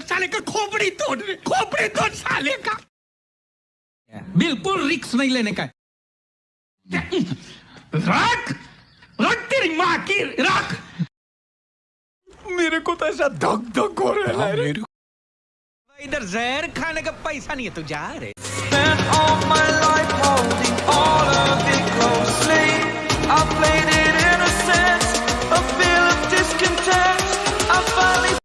साले का खोपड़ी तोड़ खोपड़ी तोड़ साले का। बिल्कुल रिक्स नहीं लेने का। रख रख तेरी माँ की रख। मेरे को तो ऐसा धक धक हो रहा है। हाँ, इधर जहर खाने का पैसा नहीं है तू जा रहे